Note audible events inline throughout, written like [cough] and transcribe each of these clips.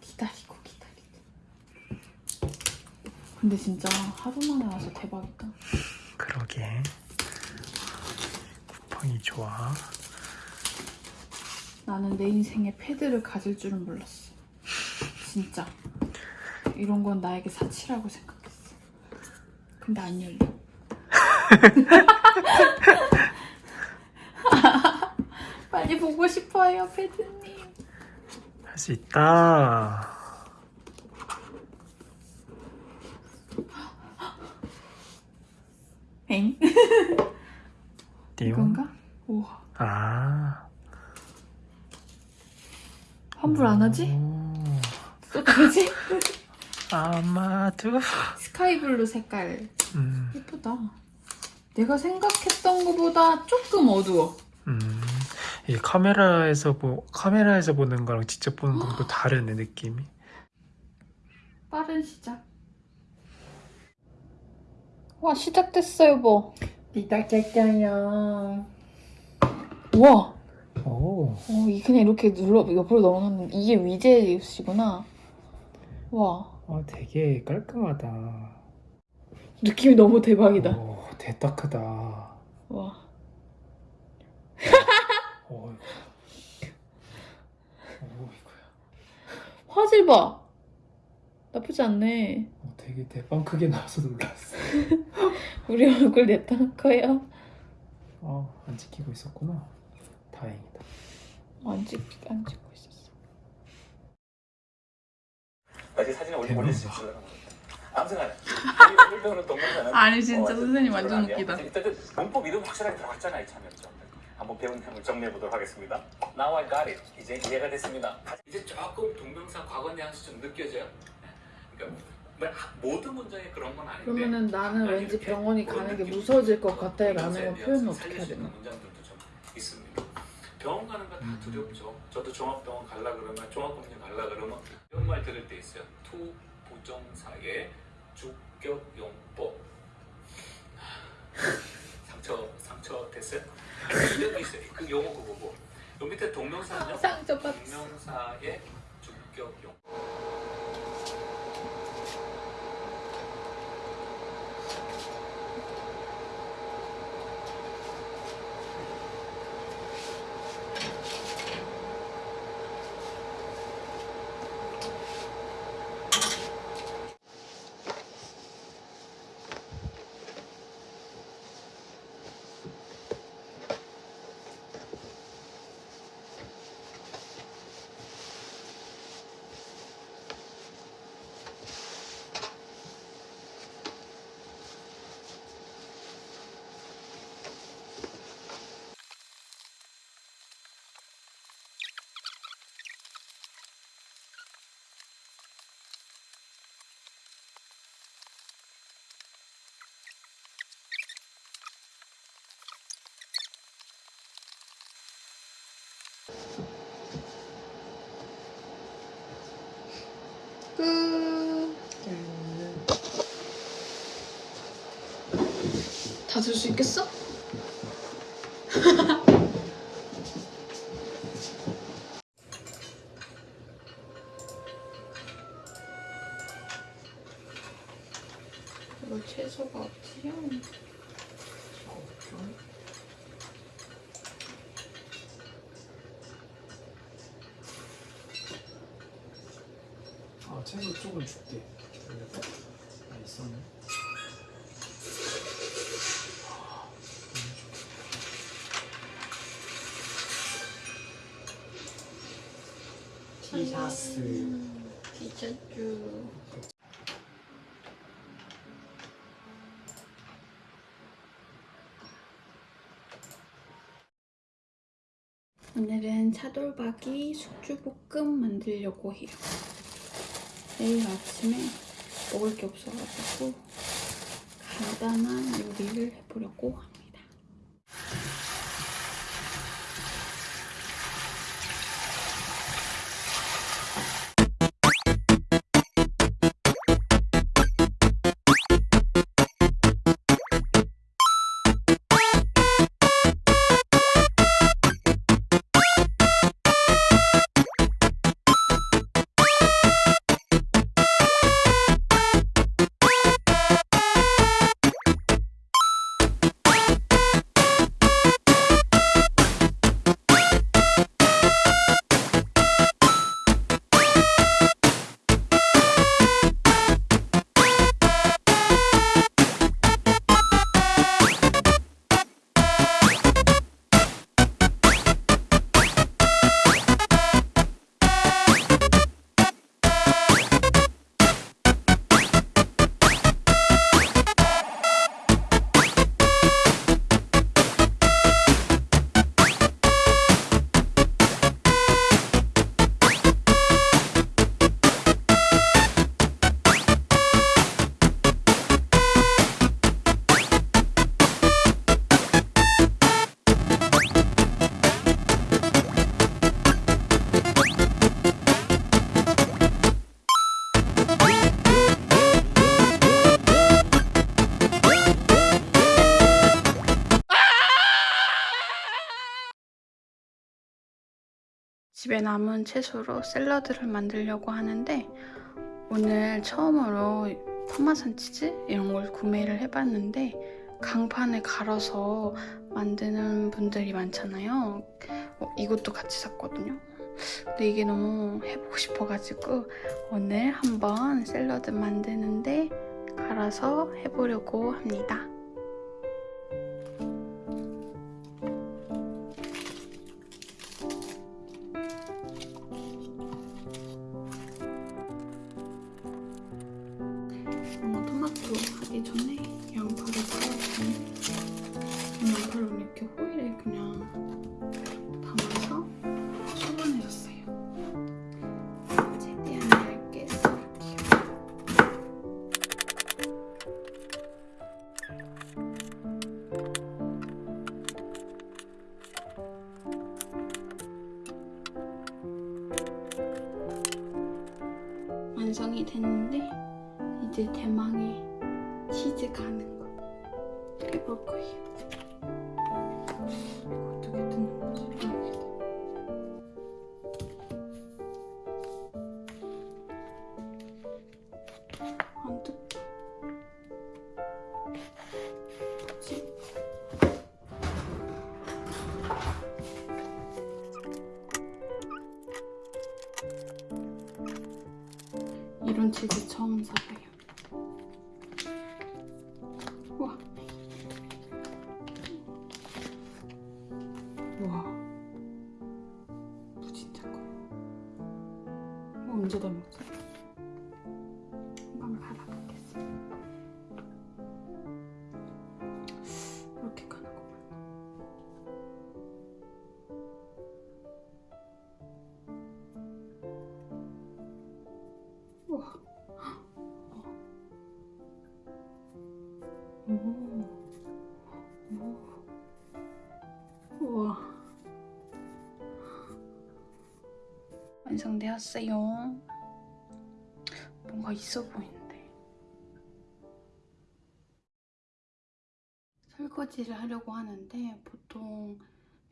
기다리고 기다리고. 근데 진짜 하루 만에 와서 대박이다. 그러게. 쿠팡이 좋아. 나는 내 인생에 패드를 가질 줄은 몰랐어. 진짜. 이런 건 나에게 사치라고 생각했어. 근데 안 열려. [laughs] [laughs] 빨리 보고 싶어요 패드님 할 수 있다 엥? 이건가? 우와 아 환불 안 하지? 오. 어떡하지? [laughs] 아마도 스카이블루 색깔 음, 예쁘다 내가 생각했던 것보다 조금 어두워 음. 이 카메라에서 보 카메라에서 보는 거랑 직접 보는 거랑 또 다르네 느낌이. 빠른 시작. 와 시작됐어 여보 시작했어요. 우와. 오. 어, 이 그냥 이렇게 눌러 옆으로 넘어가는 이게 위젯이구나. 와. 아, 되게 깔끔하다. 느낌이 너무 대박이다. 오, 대딱 크다. 와 오, 오 이거야. 화질 봐. 나쁘지 않네. 어, 되게 대빵 크게 나와서 놀랐어. [laughs] 우리 얼굴 냈다 커요? 어, 안 찍히고 있었구나. 다행이다. 안, 찍, 안 찍고 있었어. 다시 사진을 올리, 올릴 수 배우는 동영상은 아니, 진짜 어, 선생님 완전. 웃기다. 문법 이름 확실하게 들어갔잖아요 참였죠. 한번 배운 내용을 정리해 보도록 하겠습니다. Now I got it. 이제 이해가 됐습니다. 이제 조금 동명사 과거 뉘앙스 좀 느껴져요. 그러니까 뭐 하- 모든 문장에 그런 건 아닌데. 그러면은 나는 왠지 병원이 가는 게. 무서워질 것 같아요 동명사에 라는 표현을 어떻게 해야 살릴 수 있는 되나 문장들도 좀 있습니다. 병원 가는 거다 음. 두렵죠. 저도 종합병원 갈라 그러면 종합검진 갈라 그러면 이런 말 들을 때 있어요. 투 부정사의 주격용법. [laughs] 상처 상처 됐어요? 여기 있어요. 그 용어 그거 보고 요 밑에 동명사는요. 동명사의 주격 용. 다들수 있겠어? 이거 채소가 어디야? 아 채소 조금 줄게 아 있었네 티샤스 티셔츠 오늘은 차돌박이 숙주볶음 만들려고 해요. 내일 아침에 먹을 게 없어가지고 간단한 요리를 해보려고 합니다. 집에 남은 채소로 샐러드를 만들려고 하는데 오늘 처음으로 파마산 치즈 이런 걸 구매를 해봤는데 강판에 갈아서 만드는 분들이 많잖아요. 어, 이것도 같이 샀거든요. 근데 이게 너무 해보고 싶어가지고 오늘 한번 샐러드 만드는데 갈아서 해보려고 합니다. 양파를 이렇게 호일에 그냥 담아서 소분해줬어요. 최대한 얇게 썰을게요. 완성이 됐는데 이제 대망의 치즈 가는 거 해볼 거예요. 우와. 무 진짜 커. 이거 언제 다 먹지? 한번 받아보겠습니다. 이렇게 가는구만. 우와. 완성되었어요. 뭔가 있어 보이는데. 설거지를 하려고 하는데 보통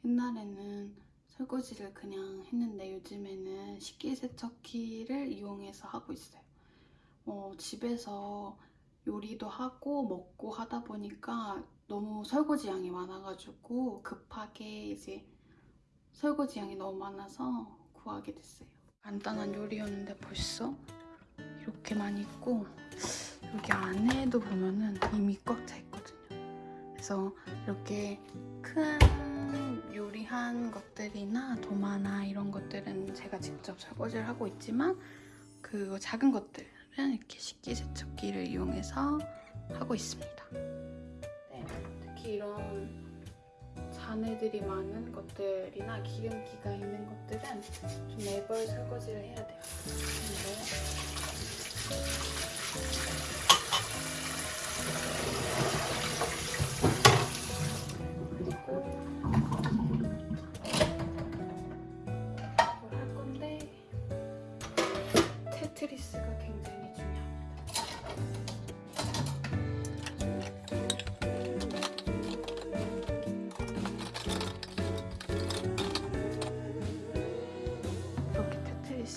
옛날에는 설거지를 그냥 했는데 요즘에는 식기세척기를 이용해서 하고 있어요. 어, 집에서 요리도 하고 먹고 하다 보니까 너무 설거지 양이 많아가지고 급하게 이제 설거지 양이 너무 많아서 구하게 됐어요. 간단한 요리였는데 벌써 이렇게 많이 있고 여기 안에도 보면은 이미 꽉 차 있거든요. 그래서 이렇게 큰 요리한 것들이나 도마나 이런 것들은 제가 직접 설거지를 하고 있지만 그 작은 것들은 이렇게 식기세척기를 이용해서 하고 있습니다. 네, 특히 이런 잔해들이 많은 것들이나 기름기가 있는 것들은 좀 매번 설거지를 해야 돼요. 근데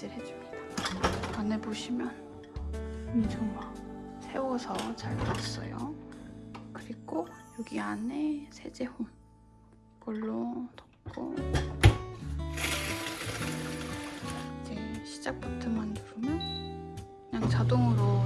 테트리스를 해줍니다. 안에 보시면 엄청 막 세워서 잘 뒀어요. 그리고 여기 안에 세제홈 이걸로 덮고 이제 시작 버튼만 누르면 그냥 자동으로